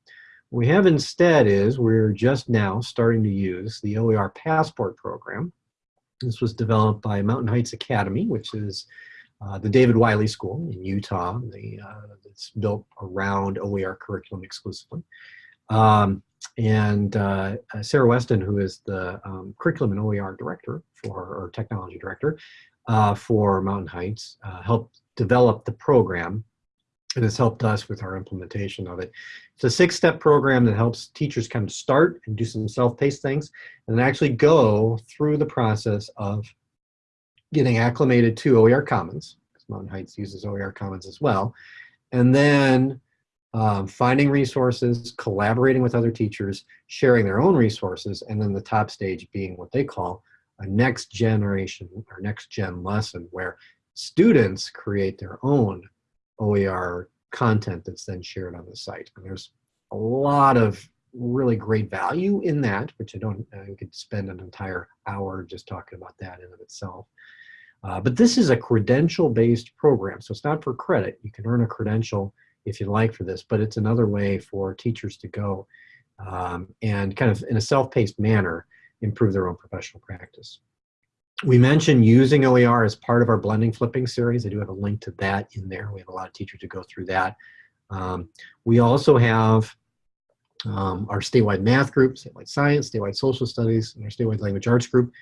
What we have instead is we're just now starting to use the OER Passport program. This was developed by Mountain Heights Academy, which is uh, the David Wiley School in Utah. The, uh, it's built around OER curriculum exclusively. Um, and uh, Sarah Weston, who is the um, curriculum and OER director for, or technology director uh, for Mountain Heights, uh, helped develop the program and has helped us with our implementation of it. It's a six-step program that helps teachers kind of start and do some self-paced things and then actually go through the process of getting acclimated to OER Commons, because Mountain Heights uses OER Commons as well, and then um, finding resources, collaborating with other teachers, sharing their own resources, and then the top stage being what they call a next generation or next gen lesson where students create their own OER content that's then shared on the site. And there's a lot of really great value in that, which I don't, I could spend an entire hour just talking about that in of itself. Uh, but this is a credential-based program, so it's not for credit. You can earn a credential if you like for this, but it's another way for teachers to go um, and kind of in a self-paced manner improve their own professional practice. We mentioned using OER as part of our blending flipping series. I do have a link to that in there. We have a lot of teachers to go through that. Um, we also have um, our statewide math group, statewide science, statewide social studies, and our statewide language arts group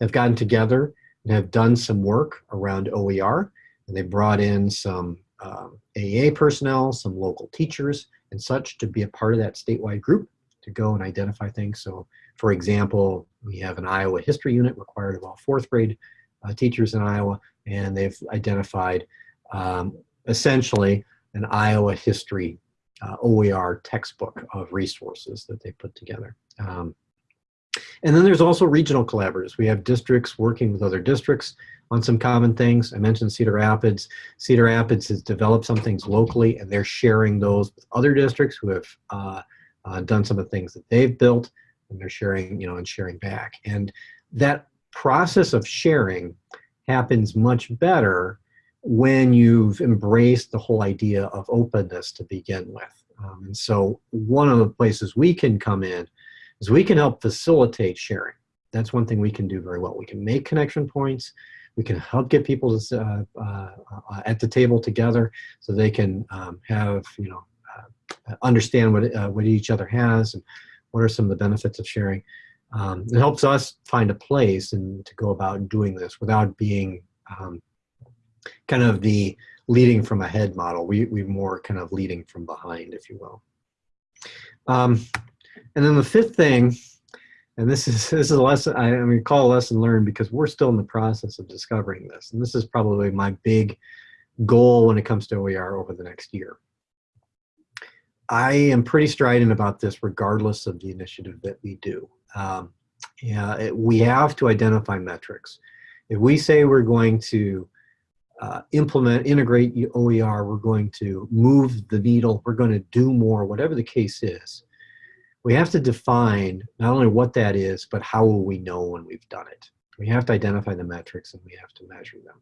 have gotten together and have done some work around OER. And they brought in some um, AEA personnel, some local teachers and such to be a part of that statewide group to go and identify things. So for example, we have an Iowa history unit required of all fourth grade uh, teachers in Iowa, and they've identified um, essentially an Iowa history uh, OER textbook of resources that they put together. Um, and then there's also regional collaborators. We have districts working with other districts on some common things. I mentioned Cedar Rapids. Cedar Rapids has developed some things locally and they're sharing those with other districts who have uh, uh, done some of the things that they've built and they're sharing, you know, and sharing back. And that process of sharing happens much better when you've embraced the whole idea of openness to begin with. Um, and so one of the places we can come in is we can help facilitate sharing. That's one thing we can do very well. We can make connection points. We can help get people to, uh, uh, uh, at the table together so they can um, have, you know, uh, understand what, uh, what each other has and what are some of the benefits of sharing. Um, it helps us find a place and to go about doing this without being um, kind of the leading from ahead model. We, we more kind of leading from behind, if you will. Um, and then the fifth thing, and this is this is a lesson I, I mean call a lesson learned because we're still in the process of discovering this, and this is probably my big goal when it comes to OER over the next year. I am pretty strident about this regardless of the initiative that we do. Um, yeah, it, we have to identify metrics. If we say we're going to uh, implement, integrate OER, we're going to move the needle, we're going to do more, whatever the case is, we have to define not only what that is, but how will we know when we've done it. We have to identify the metrics and we have to measure them.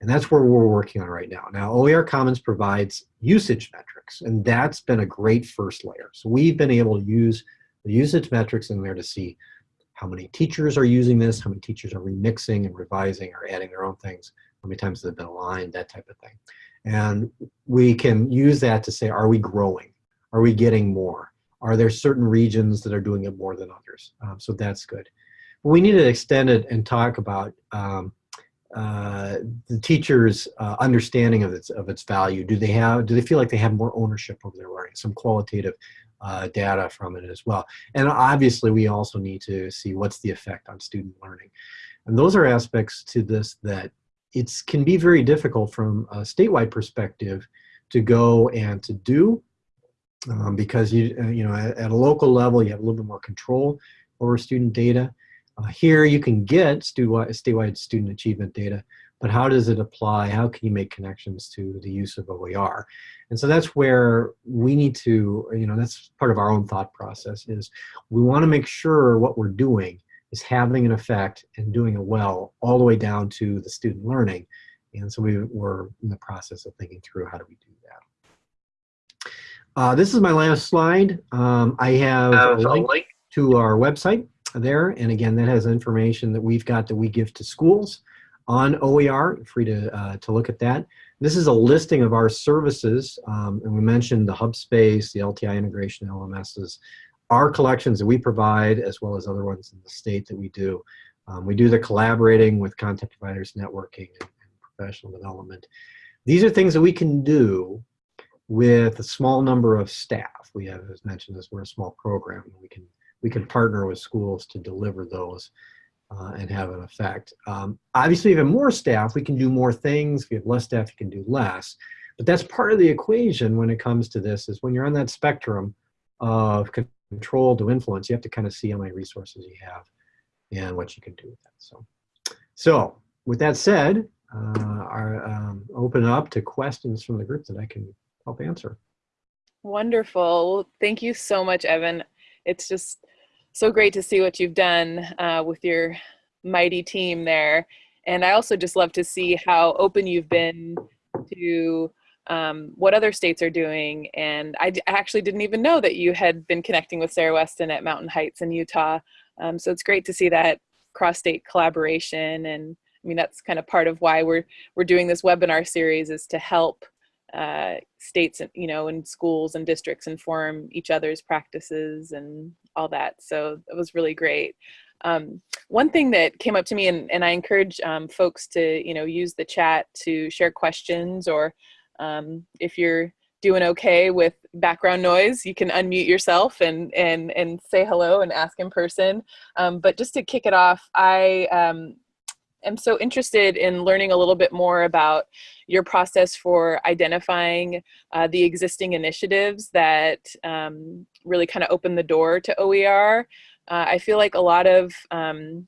And that's where we're working on right now. Now, OER Commons provides usage metrics, and that's been a great first layer. So we've been able to use the usage metrics in there to see how many teachers are using this, how many teachers are remixing and revising or adding their own things, how many times they've been aligned, that type of thing. And we can use that to say, are we growing? Are we getting more? Are there certain regions that are doing it more than others? Um, so that's good. But we need to extend it and talk about um, uh, the teacher's uh, understanding of its of its value. Do they have? Do they feel like they have more ownership over their learning? Some qualitative uh, data from it as well. And obviously, we also need to see what's the effect on student learning. And those are aspects to this that it can be very difficult from a statewide perspective to go and to do um, because you uh, you know at, at, a local level you have a little bit more control over student data. Uh, here you can get statewide, statewide student achievement data, but how does it apply? How can you make connections to the use of OER? And so that's where we need to, you know, that's part of our own thought process is we want to make sure what we're doing is having an effect and doing it well all the way down to the student learning. And so we, we're in the process of thinking through how do we do that. Uh, this is my last slide. Um, I have a link, link to our website there. And again, that has information that we've got that we give to schools on OER. free to, uh, to look at that. This is a listing of our services. Um, and we mentioned the hub space, the LTI integration LMSs, our collections that we provide, as well as other ones in the state that we do. Um, we do the collaborating with content providers, networking, and, professional development. These are things that we can do with a small number of staff. We have, as mentioned, as we're a small program, we can we can partner with schools to deliver those uh, and have an effect. Um, obviously, have more staff, we can do more things. If you have less staff, you can do less. But that's part of the equation when it comes to this is when you're on that spectrum of control to influence, you have to kind of see how many resources you have and what you can do with that. So, so with that said, uh, I'll um, open up to questions from the group that I can help answer. Wonderful. Thank you so much, Evan. It's just so great to see what you've done uh, with your mighty team there. And I also just love to see how open you've been to um, what other states are doing. And I, actually didn't even know that you had been connecting with Sarah Weston at Mountain Heights in Utah. Um, so it's great to see that cross-state collaboration. And I mean, that's kind of part of why we're, we're doing this webinar series is to help uh, states, and you know, and schools and districts inform each other's practices and all that. So it was really great. Um, one thing that came up to me, and, and I encourage um, folks to, you know, use the chat to share questions or um, if you're doing okay with background noise, you can unmute yourself and, and, and say hello and ask in person. Um, but just to kick it off, I um, am so interested in learning a little bit more about your process for identifying uh, the existing initiatives that um, really kind of open the door to OER. Uh, I feel like a lot of um,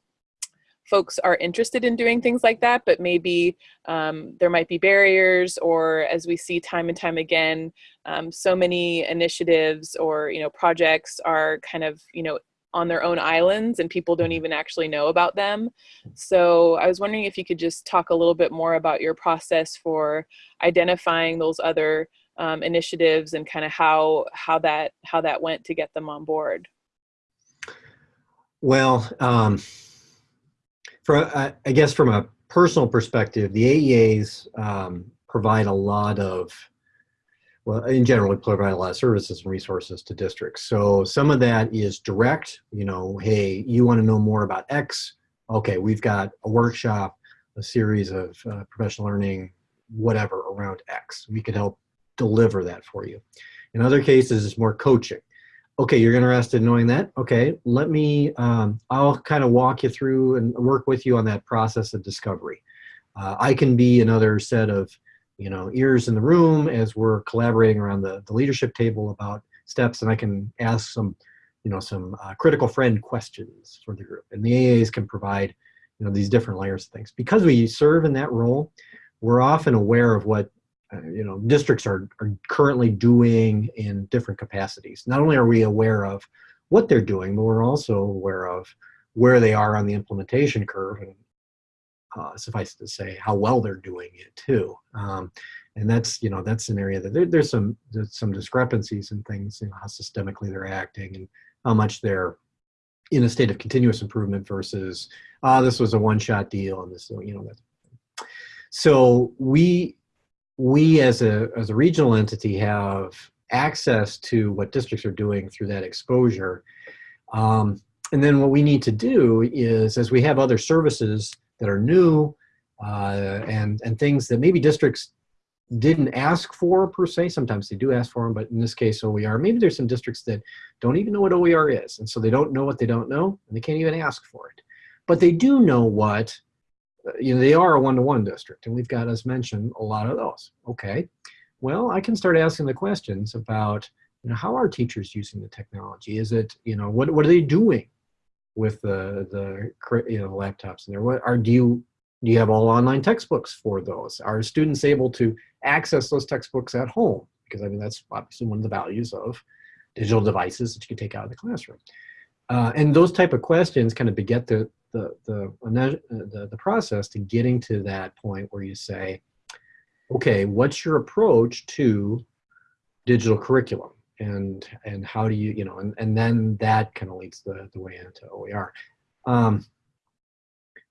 folks are interested in doing things like that, but maybe um, there might be barriers or as we see time and time again, um, so many initiatives or, you know, projects are kind of, you know, on their own islands and people don't even actually know about them. So I was wondering if you could just talk a little bit more about your process for identifying those other um, initiatives and kind of how how that how that went to get them on board. Well, um, for uh, I guess from a personal perspective, the AEAs um, provide a lot of, well, in general, we provide a lot of services and resources to districts. So some of that is direct, you know, hey, you want to know more about X? Okay, we've got a workshop, a series of uh, professional learning, whatever around X. We can help deliver that for you. In other cases, it's more coaching okay, you're interested in knowing that. Okay, let me, um, I'll kind of walk you through and work with you on that process of discovery. Uh, I can be another set of, you know, ears in the room as we're collaborating around the, the leadership table about steps and I can ask some, you know, some uh, critical friend questions for the group. And the AEAs can provide, you know, these different layers of things. Because we serve in that role, we're often aware of what you know, districts are, are currently doing in different capacities. Not only are we aware of what they're doing, but we're also aware of where they are on the implementation curve and uh, suffice to say how well they're doing it too. Um, and that's, you know, that's an area that there, there's some there's some discrepancies in things, you know, how systemically they're acting and how much they're in a state of continuous improvement versus, ah, uh, this was a one-shot deal and this, you know, that. So we we as a, as a regional entity have access to what districts are doing through that exposure. Um, and then what we need to do is, as we have other services that are new uh, and, and things that maybe districts didn't ask for per se, sometimes they do ask for them, but in this case OER, maybe there's some districts that don't even know what OER is. And so they don't know what they don't know, and they can't even ask for it. But they do know what you know, they are a one-to-one -one district, and we've got, as mentioned, a lot of those. Okay, well, I can start asking the questions about, you know, how are teachers using the technology? Is it, you know, what, what are they doing with the, the you know, laptops in there? What are, do you, do you have all online textbooks for those? Are students able to access those textbooks at home? Because I mean, that's obviously one of the values of digital devices that you can take out of the classroom. Uh, and those type of questions kind of beget the, the, the, the, the process to getting to that point where you say, okay, what's your approach to digital curriculum? And, and how do you, you know, and, and then that kind of leads the, the way into OER. Um,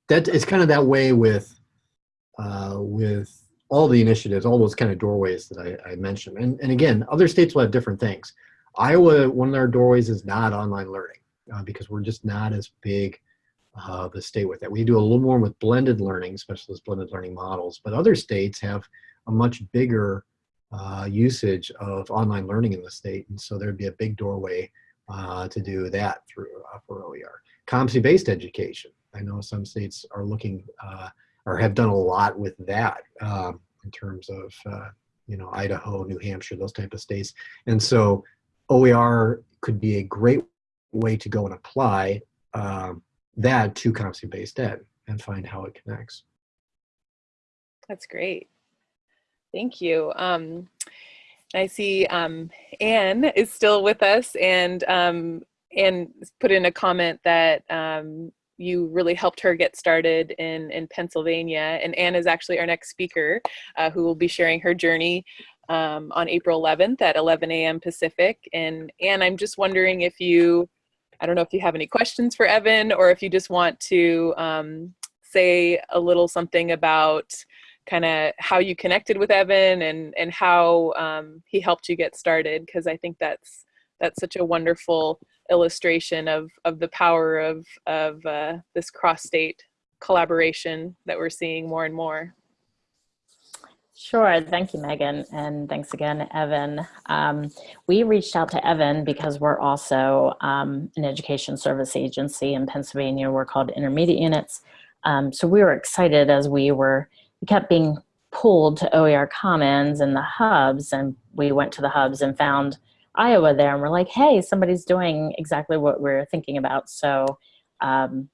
that it's kind of that way with, uh, with all the initiatives, all those kind of doorways that I, I mentioned. And, and again, other states will have different things. Iowa, one of our doorways is not online learning uh, because we're just not as big uh, the state with that. We do a little more with blended learning, especially blended learning models, but other states have a much bigger uh, usage of online learning in the state, and so there'd be a big doorway uh, to do that through uh, for OER. Competency-based education. I know some states are looking uh, or have done a lot with that um, in terms of uh, you know Idaho, New Hampshire, those type of states, and so OER could be a great way to go and apply um, that to competency-based ed and find how it connects. That's great. Thank you. Um, I see um, Anne is still with us and um, Anne put in a comment that um, you really helped her get started in, in Pennsylvania. And Anne is actually our next speaker uh, who will be sharing her journey um, on April 11th at 11 a.m. Pacific. And Anne, I'm just wondering if you I don't know if you have any questions for Evan or if you just want to um, say a little something about kind of how you connected with Evan and, and how um, he helped you get started because I think that's that's such a wonderful illustration of, of the power of, of uh, this cross-state collaboration that we're seeing more and more. Sure. Thank you, Megan. And thanks again, Evan. Um, we reached out to Evan because we're also um, an education service agency in Pennsylvania. We're called Intermediate Units. Um, so we were excited as we were, we kept being pulled to OER Commons and the hubs. And we went to the hubs and found Iowa there. And we're like, hey, somebody's doing exactly what we're thinking about. So um,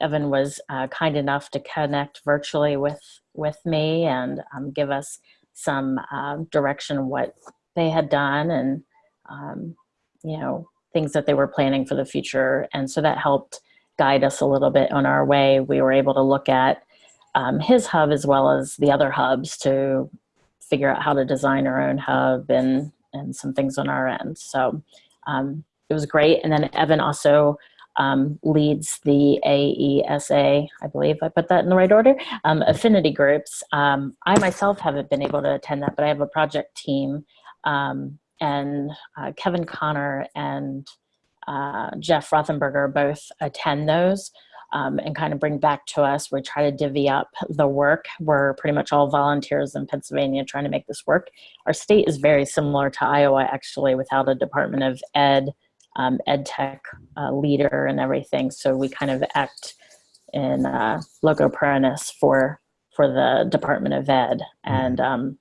Evan was uh, kind enough to connect virtually with with me and um, give us some uh, direction what they had done and um, you know things that they were planning for the future. And so that helped guide us a little bit on our way. We were able to look at um, his hub as well as the other hubs to figure out how to design our own hub and and some things on our end. So um, it was great. And then Evan also um, leads the AESA, I believe I put that in the right order, um, affinity groups. Um, I myself haven't been able to attend that, but I have a project team um, and uh, Kevin Connor and uh, Jeff Rothenberger both attend those um, and kind of bring back to us. We try to divvy up the work. We're pretty much all volunteers in Pennsylvania trying to make this work. Our state is very similar to Iowa actually without a Department of Ed um, ed tech uh, leader and everything. So we kind of act in uh, loco parentis for for the Department of Ed, mm-hmm. and um,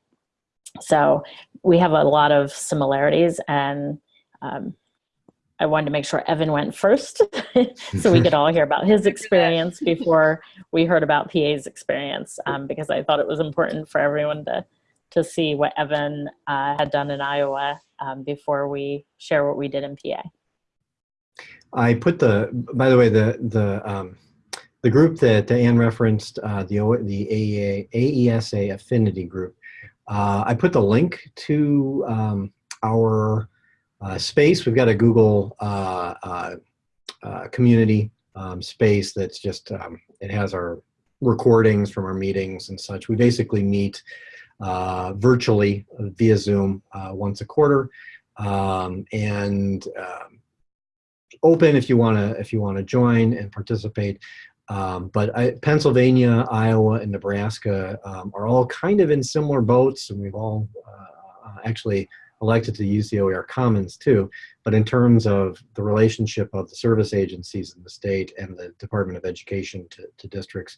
so we have a lot of similarities. And um, I wanted to make sure Evan went first, so we could all hear about his experience before we heard about PA's experience, um, because I thought it was important for everyone to to see what Evan uh, had done in Iowa um, before we share what we did in PA. I put the, by the way, the the um, the group that Anne referenced, uh, the the AEA, AESA affinity group. Uh, I put the link to um, our uh, space. We've got a Google uh, uh, uh, community um, space that's just um, it has our recordings from our meetings and such. We basically meet virtually via Zoom once a quarter, um, and um, open if you want to if you want to join and participate. Um, but I, Pennsylvania, Iowa, and Nebraska um, are all kind of in similar boats, and we've all uh, uh actually elected to use the OER Commons too. But in terms of the relationship of the service agencies in the state and the Department of Education to, to districts,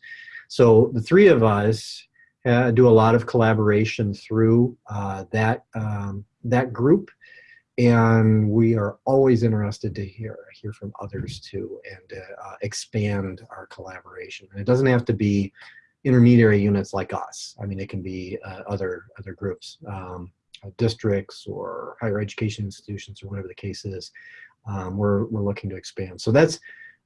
so the three of us uh, do a lot of collaboration through uh, that um, that group and we are always interested to hear hear from others too and uh, expand our collaboration. And it doesn't have to be intermediary units like us. I mean it can be uh, other other groups um, uh, districts or higher education institutions or whatever the case is um, we're, we're looking to expand. So that's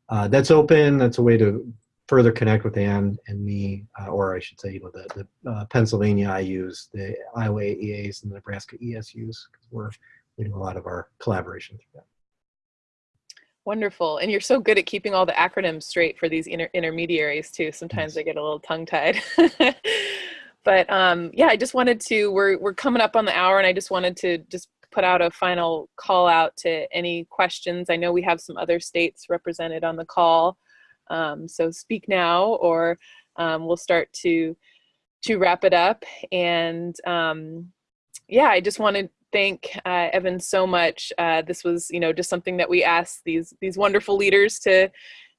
uh, that's open. That's a way to further connect with Anne and me, uh, or I should say, you know, the, the uh, Pennsylvania IUs, the Iowa AEAs, and the Nebraska ESUs, because we're we do a lot of our collaboration through that. Wonderful. And you're so good at keeping all the acronyms straight for these inter intermediaries too. Sometimes yes. I get a little tongue tied. but um, yeah, I just wanted to, we're, we're coming up on the hour and I just wanted to just put out a final call out to any questions. I know we have some other states represented on the call. Um, so speak now or um, we'll start to to wrap it up. And um, yeah, I just want to thank uh, Evan so much. Uh, this was, you know, just something that we asked these these wonderful leaders to,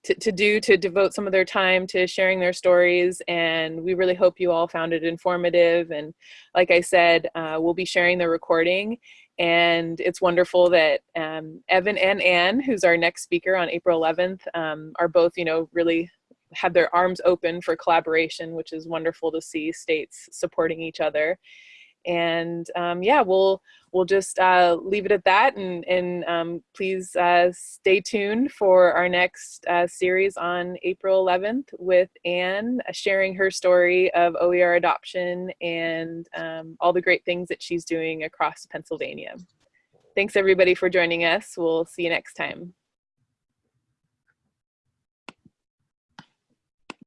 to to do to devote some of their time to sharing their stories. And we really hope you all found it informative. And like I said, uh, we'll be sharing the recording. And it's wonderful that um, Evan and Anne, who's our next speaker on April 11th, um, are both, you know, really have their arms open for collaboration, which is wonderful to see states supporting each other. And um, yeah, we'll we'll just uh, leave it at that, and and um, please uh, stay tuned for our next uh, series on April 11th with Anne uh, sharing her story of OER adoption and um, all the great things that she's doing across Pennsylvania. Thanks everybody for joining us. We'll see you next time.